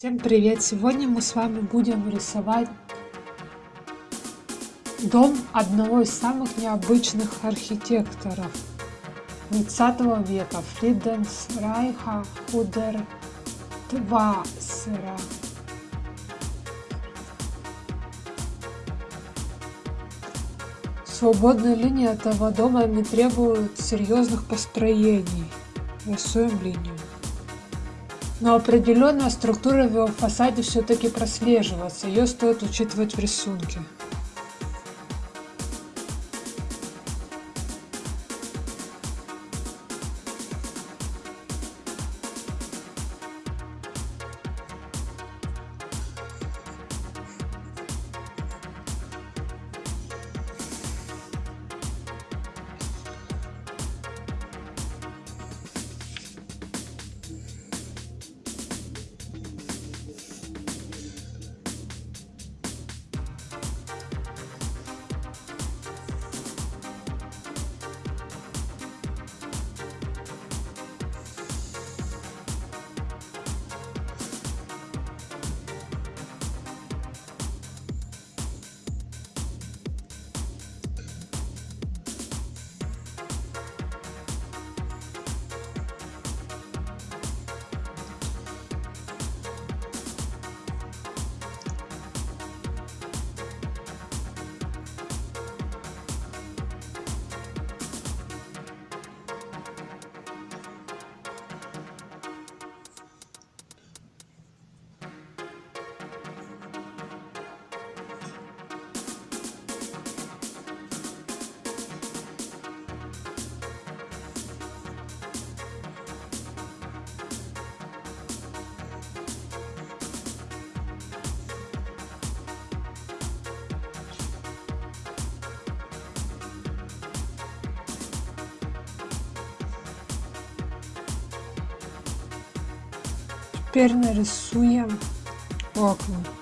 Всем привет! Сегодня мы с вами будем рисовать дом одного из самых необычных архитекторов 20 века Фриденс Райха Худер Твасера. Свободные линии этого дома не требуют серьезных построений. Рисуем линию. Но определенная структура в его фасаде все-таки прослеживается, ее стоит учитывать в рисунке. Теперь нарисуем окна.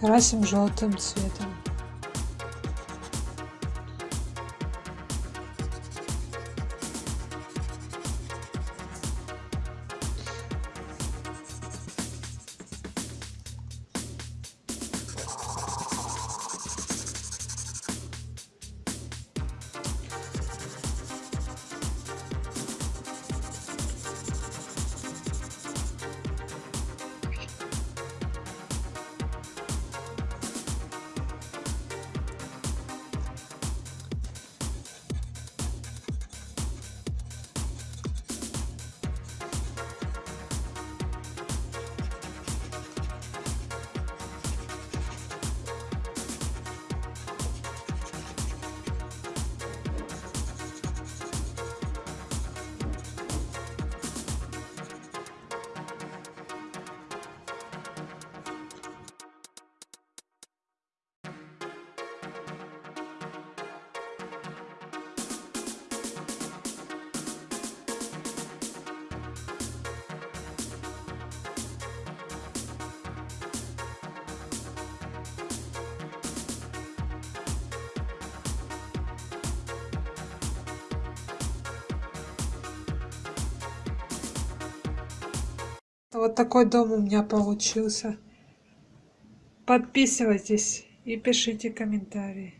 Красим желтым цветом Вот такой дом у меня получился. Подписывайтесь и пишите комментарии.